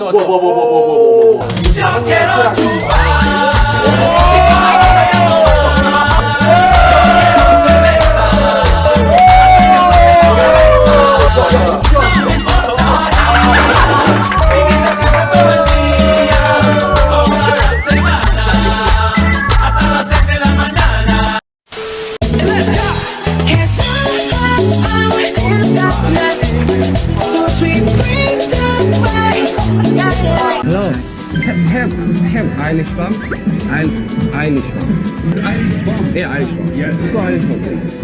뭐뭐뭐뭐뭐뭐뭐 Have Irish bomb? Irish Irish bomb. Irish bomb? Yeah, Irish bomb. Yes. Go Irish bomb, please.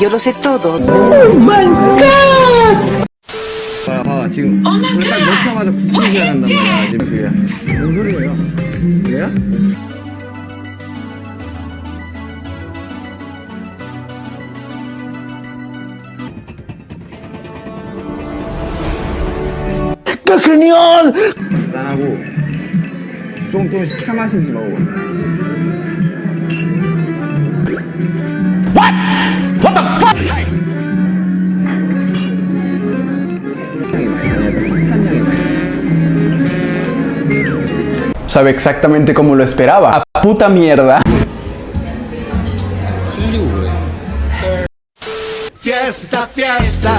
Yo lo sé todo. 봐, 봐, 지금 우리 딱 넣자마자 부풀기 시작한단 말이야, 지금 그게. 뭔 소리예요? 그래요? 짠하고 What? What the fuck? Sabe exactamente como lo esperaba. A puta mierda. Fiesta, fiesta,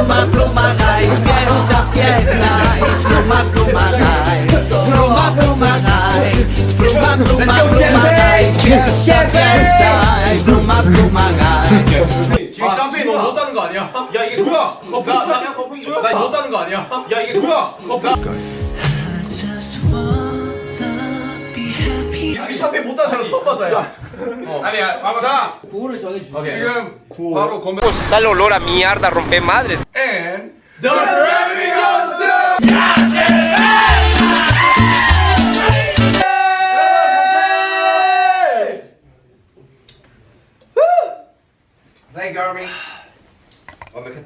Pluma, pluma, gay. Fiesta, fiesta, y pluma, pluma, gay. Pluma, pluma, gay. Pluma, pluma, pluma, gay. Fiesta, fiesta, y pluma, pluma, gay. 지금 샴페인 너 넣었다는 거 아니야? 야 이게 누가? 나나 거품이 나 넣었다는 거 아니야? 야 이게 누가? 자기 샵에 Dale olor a mierda, rompe madres. And the gravity goes. Thank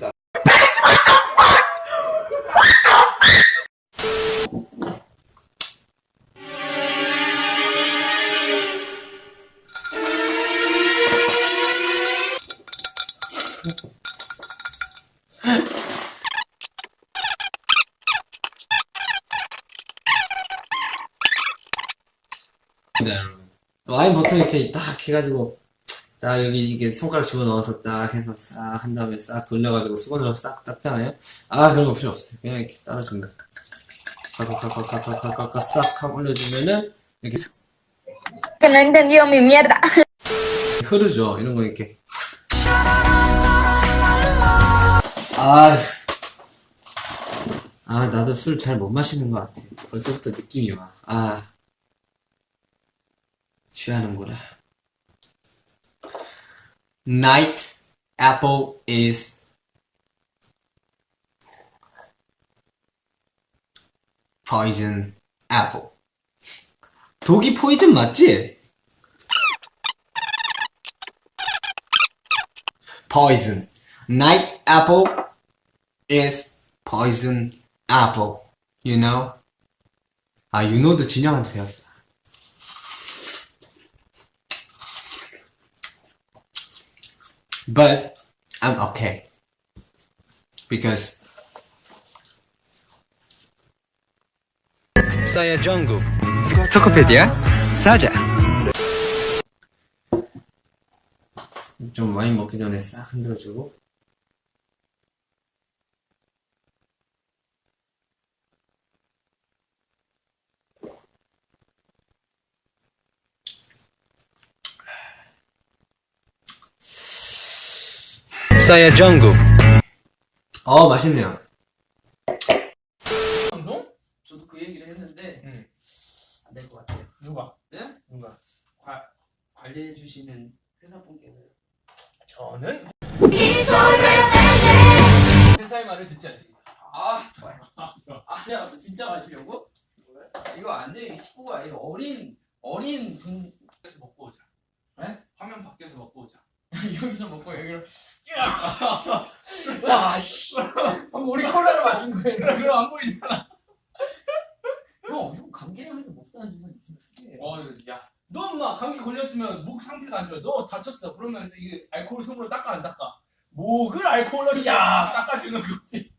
you, 와인 보통 이렇게 딱 해가지고 딱 여기 이게 손가락 집어 넣어서 딱 해서 싹 한 다음에 싹 돌려가지고 수건으로 싹 닦잖아요. 아 그런 거 필요 없어요. 그냥 이렇게 돼. kakakakakakakakak 싹 올려주면은 이렇게. 흐르죠. 이런 거 이렇게. 아, 아 나도 술 잘 못 마시는 것 같아. 벌써부터 느낌이 와. 아, 취하는구나. Night apple is poison apple. 독이 포이즌 맞지? poison. Night apple is poison apple. You know? 아, you know도 진영한테 배웠어. But I'm okay. Because Saya Jungkook. Tokopedia saja. 좀 와인 먹기 전에 싹 흔들어주고 Saya Jungkook. 어 맛있네요. 방송? 저도 그 얘기를 했는데 안될 것 같아요. 누가? 네? 누가? 관 관리해 주시는 회사분께서요. 저는 회사의 말을 듣지 않습니다. 아 좋아요. 아니야 진짜 마시려고? 이거 안 돼. 이거 식구가 이거 어린 어린 분께서 먹고 오자. 네? 화면 밖에서 먹고 오자. 여기서 먹고 여기로 야, 씨. 방금 우리 콜라를 마신 거예요. 그럼 안 보이잖아. 형, 형 감기를 하면서 먹다는 증상이 무슨? 어, 야, 너 엄마 감기 걸렸으면 목 상태가 안 좋아. 너 다쳤어. 그러면 이게 알코올 손으로 닦아 안 닦아? 목을 알코올로 야 닦아주는 거지.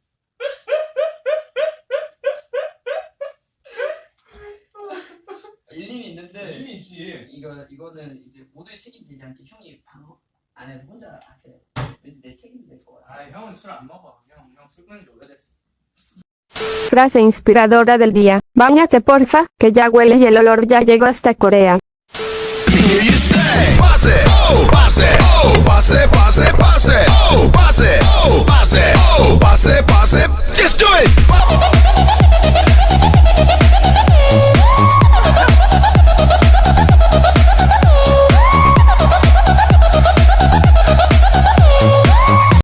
일리는 있는데 일리 있지. 이거 이거는 이제 모두의 책임지지 않게 형이 방 안 에서 혼자 하세요. 왠지 내 책임이 될 거야. 아 형은 술 안 먹어. 형형술 끊은 지 오래됐어. Frase inspiradora del día. Báñate porfa, que ya hueles y el olor ya llegó hasta Corea. Pase, oh, pase, oh, pase, pase, pase, oh, pase, oh, pase, oh, pase, pase. Just do it.